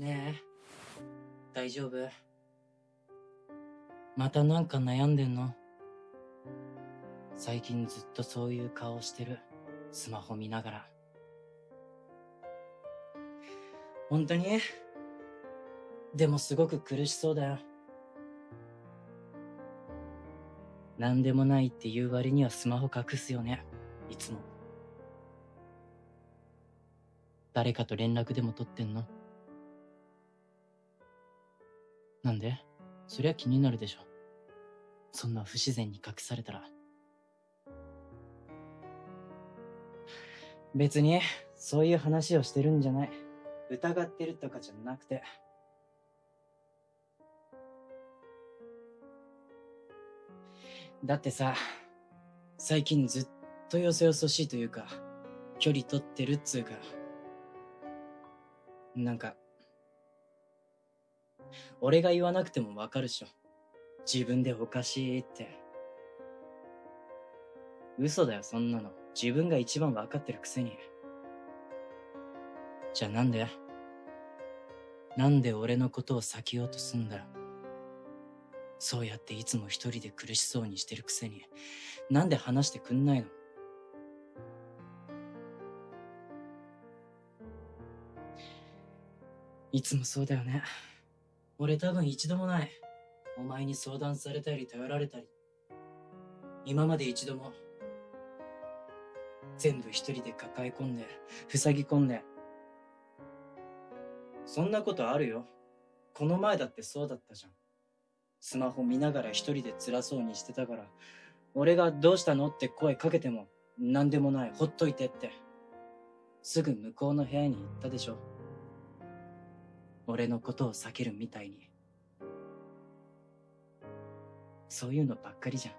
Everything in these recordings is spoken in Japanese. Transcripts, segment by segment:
ねえ、大丈夫？またなんか悩んでんの？最近ずっとそういう顔してる。スマホ見ながら。本当に？でもすごく苦しそうだよ。何でもないって言う割にはスマホ隠すよね。いつも。誰かと連絡でも取ってんの？なんで？そりゃ気になるでしょ。そんな不自然に隠されたら。別に、そういう話をしてるんじゃない。疑ってるとかじゃなくて。だってさ、最近ずっとよそよそしいというか、距離取ってるっつうか、なんか、俺が言わなくてもわかるしょ。自分でおかしいって。嘘だよ、そんなの。自分が一番わかってるくせに。じゃあなんで？なんで俺のことを避けようとすんだ。そうやっていつも一人で苦しそうにしてるくせに、なんで話してくんないの？いつもそうだよね。俺多分一度もない。お前に相談されたり頼られたり。今まで一度も。全部一人で抱え込んで、塞ぎ込んで。そんなことあるよ。この前だってそうだったじゃん。スマホ見ながら一人で辛そうにしてたから、俺がどうしたのって声かけても、何でもない、ほっといてって。すぐ向こうの部屋に行ったでしょ。俺のことを避けるみたいに。そういうのばっかりじゃん。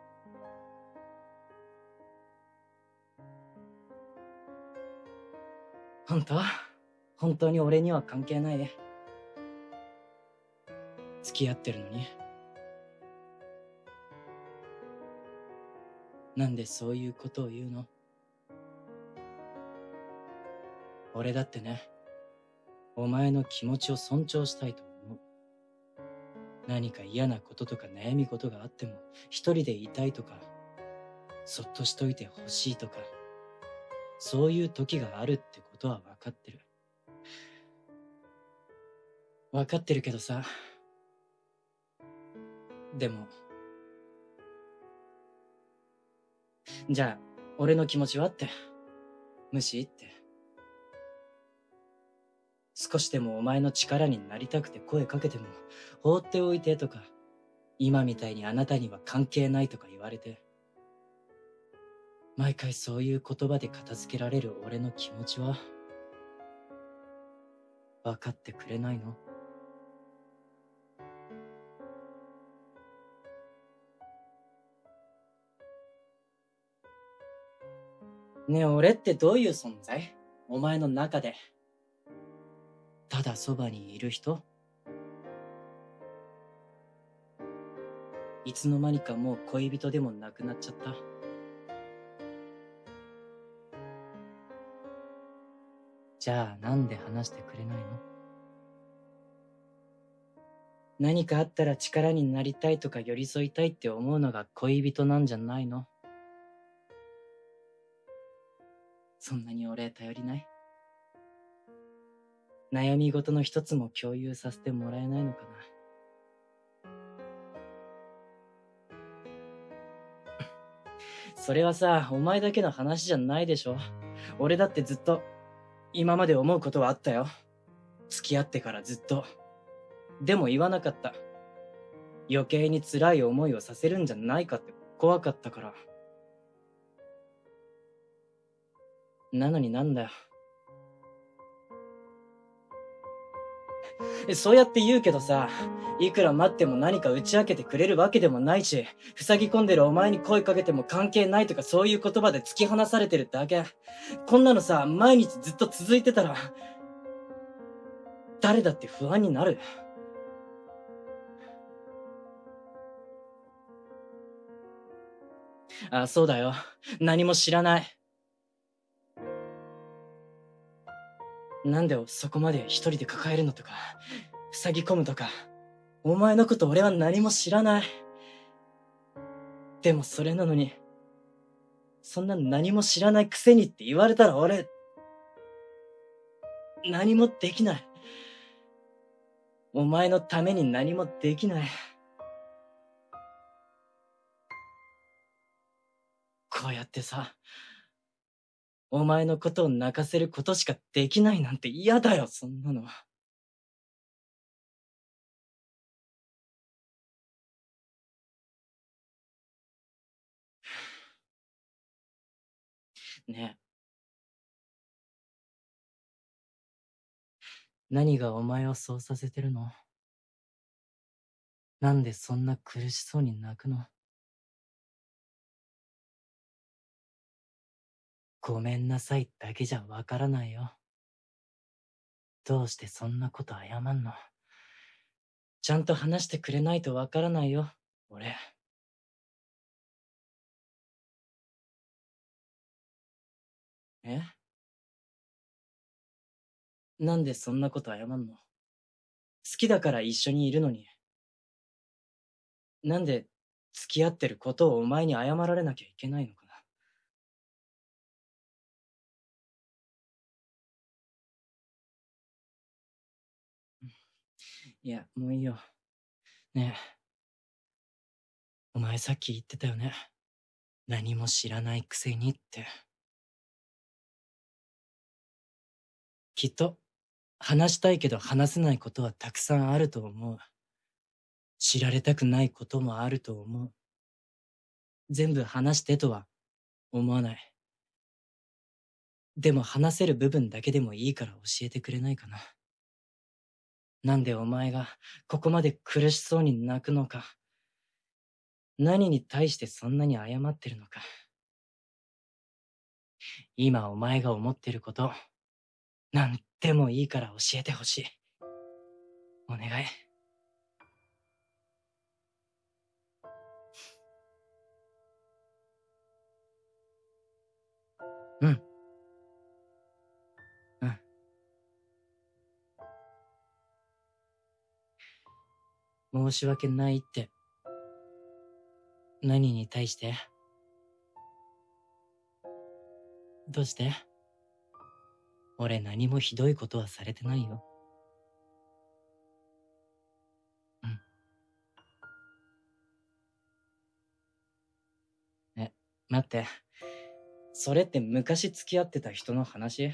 本当？本当に俺には関係ない。付き合ってるのに。なんでそういうことを言うの？俺だってね。お前の気持ちを尊重したいと思う。何か嫌なこととか悩み事があっても、一人でいたいとか、そっとしといてほしいとか、そういう時があるってことは分かってる。分かってるけどさ。でも、じゃあ、俺の気持ちはって。無視って。少しでもお前の力になりたくて声かけても、放っておいてとか、今みたいにあなたには関係ないとか言われて、毎回そういう言葉で片付けられる俺の気持ちは、分かってくれないの？ねえ、俺ってどういう存在？お前の中で。ただそばにいる人？いつの間にかもう恋人でもなくなっちゃった。じゃあなんで話してくれないの？何かあったら力になりたいとか寄り添いたいって思うのが恋人なんじゃないの？そんなに俺頼りない？悩み事の一つも共有させてもらえないのかな。それはさ、お前だけの話じゃないでしょ。俺だってずっと、今まで思うことはあったよ。付き合ってからずっと。でも言わなかった。余計に辛い思いをさせるんじゃないかって怖かったから。なのになんだよ。そうやって言うけどさ、いくら待っても何か打ち明けてくれるわけでもないし、塞ぎ込んでるお前に声かけても関係ないとかそういう言葉で突き放されてるだけ。こんなのさ、毎日ずっと続いてたら、誰だって不安になる。あ、そうだよ。何も知らない。なんでそこまで一人で抱えるのとか、塞ぎ込むとか、お前のこと俺は何も知らない。でもそれなのに、そんな何も知らないくせにって言われたら俺、何もできない。お前のために何もできない。こうやってさ、お前のことを泣かせることしかできないなんて嫌だよ、そんなの。ねえ。何がお前をそうさせてるの？なんでそんな苦しそうに泣くの？ごめんなさいだけじゃわからないよ。どうしてそんなこと謝んの？ちゃんと話してくれないとわからないよ、俺。え？なんでそんなこと謝んの？好きだから一緒にいるのに。なんで付き合ってることをお前に謝られなきゃいけないのかいや、もういいよ。ねえ。お前さっき言ってたよね。何も知らないくせにって。きっと話したいけど話せないことはたくさんあると思う。知られたくないこともあると思う。全部話してとは思わない。でも話せる部分だけでもいいから教えてくれないかな。なんでお前がここまで苦しそうに泣くのか。何に対してそんなに謝ってるのか。今お前が思ってること、なんでもいいから教えてほしい。お願い。うん。申し訳ないって。何に対して？どうして？俺何もひどいことはされてないよ。うん。え、待って。それって昔付き合ってた人の話？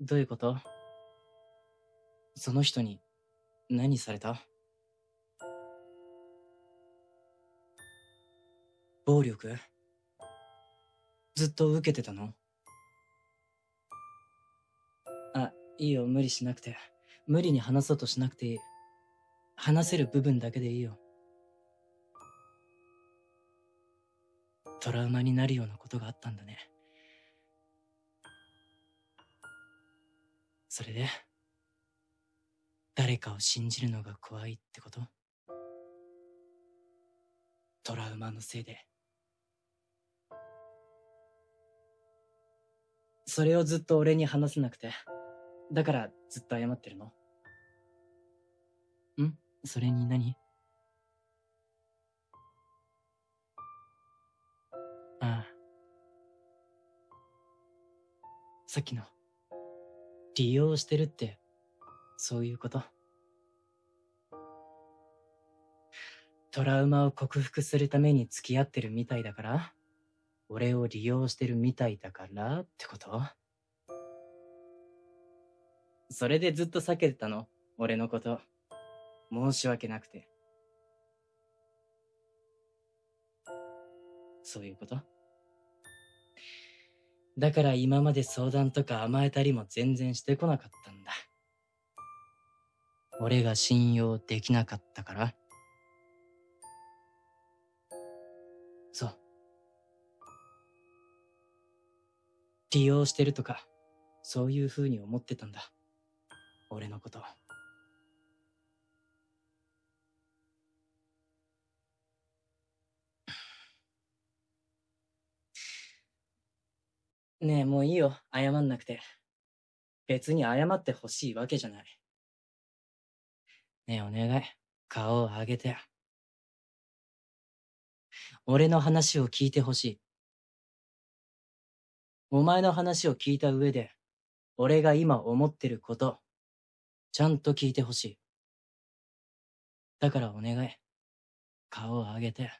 どういうこと？その人に何された？暴力？ずっと受けてたの？あいいよ、無理しなくて。無理に話そうとしなくていい。話せる部分だけでいいよ。トラウマになるようなことがあったんだね。それで、誰かを信じるのが怖いってこと？トラウマのせいで。それをずっと俺に話せなくて。だからずっと謝ってるの。ん？それに何？ああ。さっきの、利用してるって、そういうこと。トラウマを克服するために付き合ってるみたいだから。俺を利用してるみたいだからってこと？それでずっと避けてたの？俺のこと。申し訳なくて。そういうこと？だから今まで相談とか甘えたりも全然してこなかったんだ。俺が信用できなかったから利用してるとか、そういう風に思ってたんだ。俺のこと。ねえ、もういいよ。謝んなくて。別に謝ってほしいわけじゃない。ねえお願い、顔を上げて。俺の話を聞いてほしい。お前の話を聞いた上で、俺が今思ってること、ちゃんと聞いてほしい。だからお願い、顔を上げて。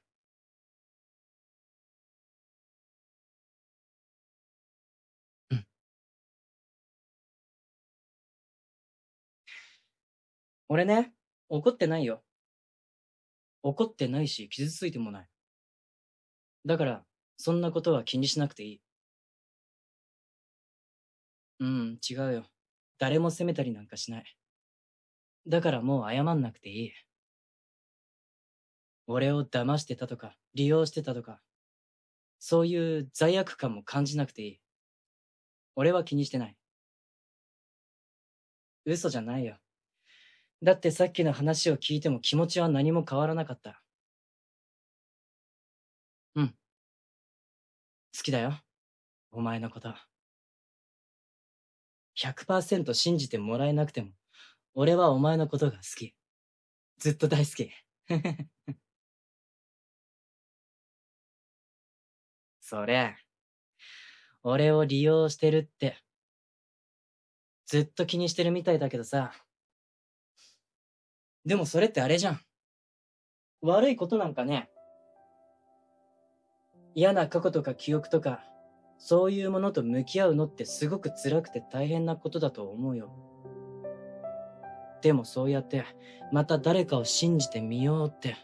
うん。俺ね、怒ってないよ。怒ってないし、傷ついてもない。だから、そんなことは気にしなくていい。うん、違うよ。誰も責めたりなんかしない。だからもう謝んなくていい。俺を騙してたとか、利用してたとか、そういう罪悪感も感じなくていい。俺は気にしてない。嘘じゃないよ。だってさっきの話を聞いても気持ちは何も変わらなかった。うん。好きだよ。お前のこと。100%信じてもらえなくても、俺はお前のことが好き。ずっと大好き。それ、俺を利用してるって、ずっと気にしてるみたいだけどさ。でもそれってあれじゃん。悪いことなんかね。嫌な過去とか記憶とか、そういうものと向き合うのってすごく辛くて大変なことだと思うよ。でもそうやって、また誰かを信じてみようって、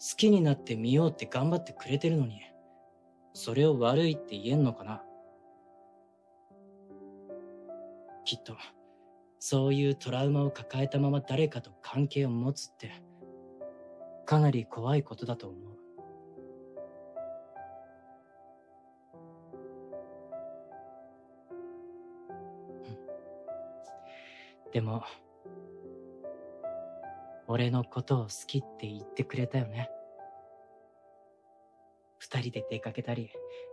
好きになってみようって頑張ってくれてるのに、それを悪いって言えんのかなきっと、そういうトラウマを抱えたまま誰かと関係を持つって、かなり怖いことだと思う。でも、俺のことを好きって言ってくれたよね。二人で出かけたり、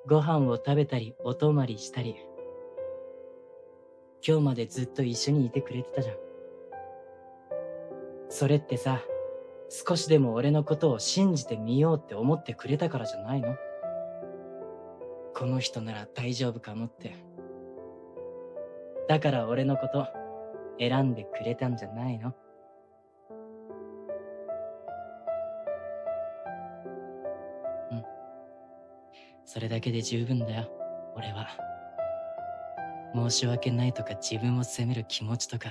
ご飯を食べたり、お泊まりしたり。今日までずっと一緒にいてくれてたじゃん。それってさ、少しでも俺のことを信じてみようって思ってくれたからじゃないの？この人なら大丈夫かもって。だから俺のこと、選んでくれたんじゃないの？うん。それだけで十分だよ、俺は。申し訳ないとか自分を責める気持ちとか、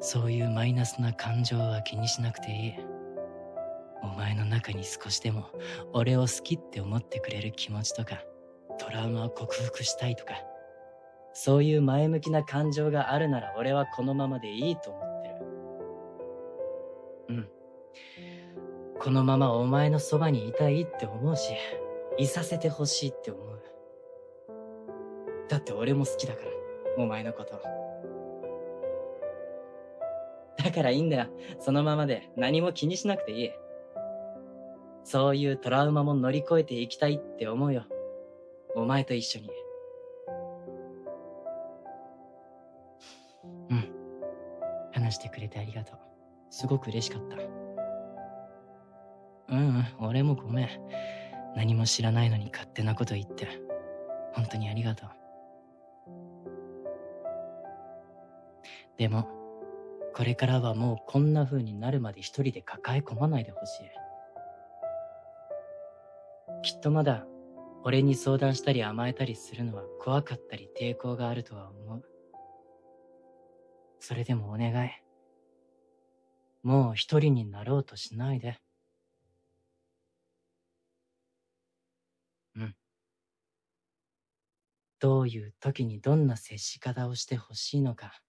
そういうマイナスな感情は気にしなくていい。お前の中に少しでも俺を好きって思ってくれる気持ちとか、トラウマを克服したいとか、そういう前向きな感情があるなら俺はこのままでいいと思ってる。うん。このままお前のそばにいたいって思うし、いさせてほしいって思う。だって俺も好きだから、お前のこと。だからいいんだよ。そのままで何も気にしなくていい。そういうトラウマも乗り越えていきたいって思うよ。お前と一緒に。してくれてありがとう。すごく嬉しかった。うん、俺もごめん。何も知らないのに勝手なこと言って。本当にありがとう。でも、これからはもうこんな風になるまで一人で抱え込まないでほしい。きっとまだ、俺に相談したり甘えたりするのは怖かったり抵抗があるとは思う。それでもお願い。もう一人になろうとしないで。うん。どういう時にどんな接し方をしてほしいのか、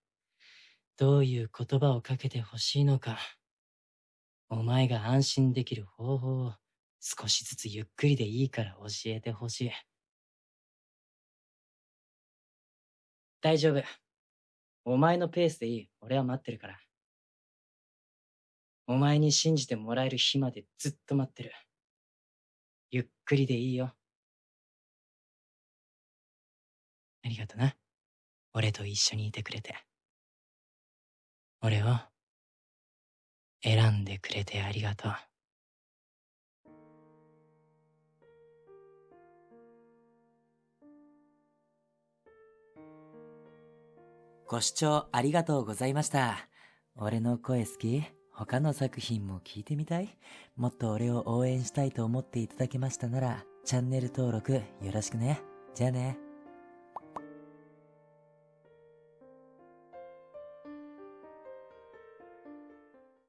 どういう言葉をかけてほしいのか、お前が安心できる方法を少しずつゆっくりでいいから教えてほしい。大丈夫。お前のペースでいい。俺は待ってるから。お前に信じてもらえる日までずっと待ってる。ゆっくりでいいよ。ありがとな。俺と一緒にいてくれて。俺を選んでくれてありがとう。ご視聴ありがとうございました。俺の声好き？他の作品も聞いてみたい？もっと俺を応援したいと思っていただけましたなら、チャンネル登録よろしくね。じゃあね。